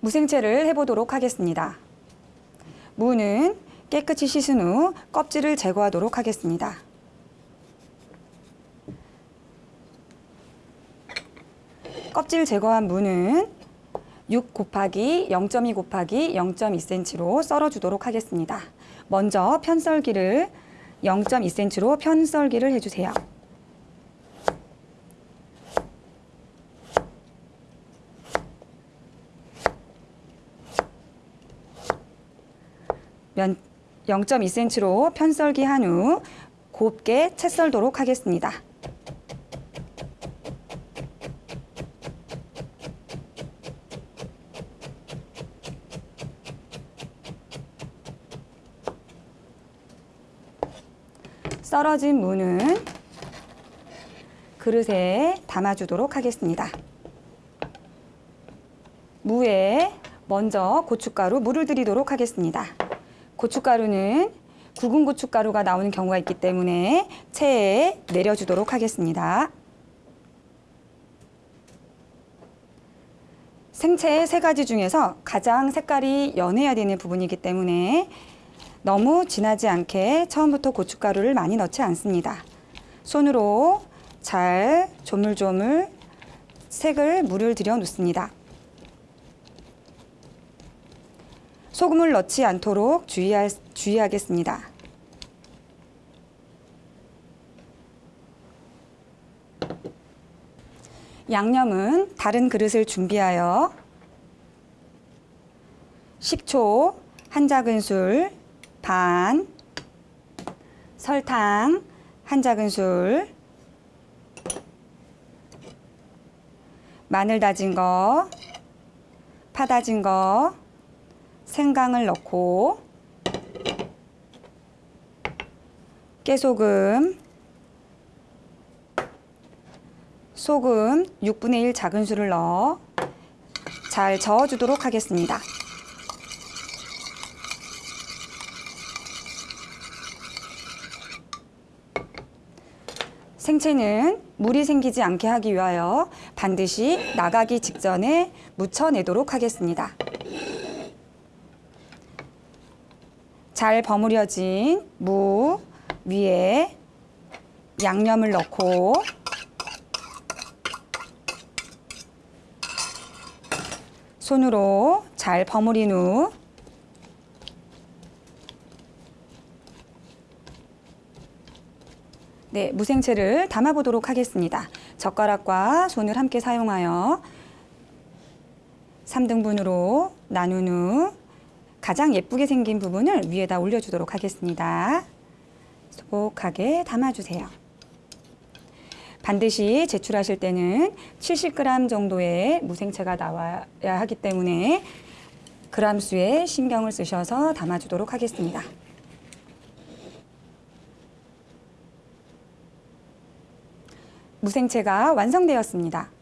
무생채를 해보도록 하겠습니다. 무는 깨끗이 씻은 후 껍질을 제거하도록 하겠습니다. 껍질 제거한 무는 6 곱하기 0.2 곱하기 0.2cm로 썰어주도록 하겠습니다. 먼저 편썰기를 0.2cm로 편썰기를 해주세요. 0.2cm로 편썰기 한 후 곱게 채 썰도록 하겠습니다. 썰어진 무는 그릇에 담아주도록 하겠습니다. 무에 먼저 고춧가루 물을 들이도록 하겠습니다. 고춧가루는 굵은 고춧가루가 나오는 경우가 있기 때문에 체에 내려주도록 하겠습니다. 생채 세 가지 중에서 가장 색깔이 연해야 되는 부분이기 때문에 너무 진하지 않게 처음부터 고춧가루를 많이 넣지 않습니다. 손으로 잘 조물조물 색을 물을 들여 놓습니다. 소금을 넣지 않도록 주의할, 주의하겠습니다. 양념은 다른 그릇을 준비하여 식초 한 작은술 반, 설탕 한 작은술, 마늘 다진 거, 파 다진 거, 생강을 넣고 깨소금, 소금 6분의 1 작은술을 넣어 잘 저어주도록 하겠습니다. 생채는 물이 생기지 않게 하기 위하여 반드시 나가기 직전에 묻혀내도록 하겠습니다. 잘 버무려진 무 위에 양념을 넣고 손으로 잘 버무린 후 네, 무생채를 담아보도록 하겠습니다. 젓가락과 손을 함께 사용하여 3등분으로 나눈 후 가장 예쁘게 생긴 부분을 위에다 올려주도록 하겠습니다. 소복하게 담아주세요. 반드시 제출하실 때는 70g 정도의 무생채가 나와야 하기 때문에 그람 수에 신경을 쓰셔서 담아주도록 하겠습니다. 무생채가 완성되었습니다.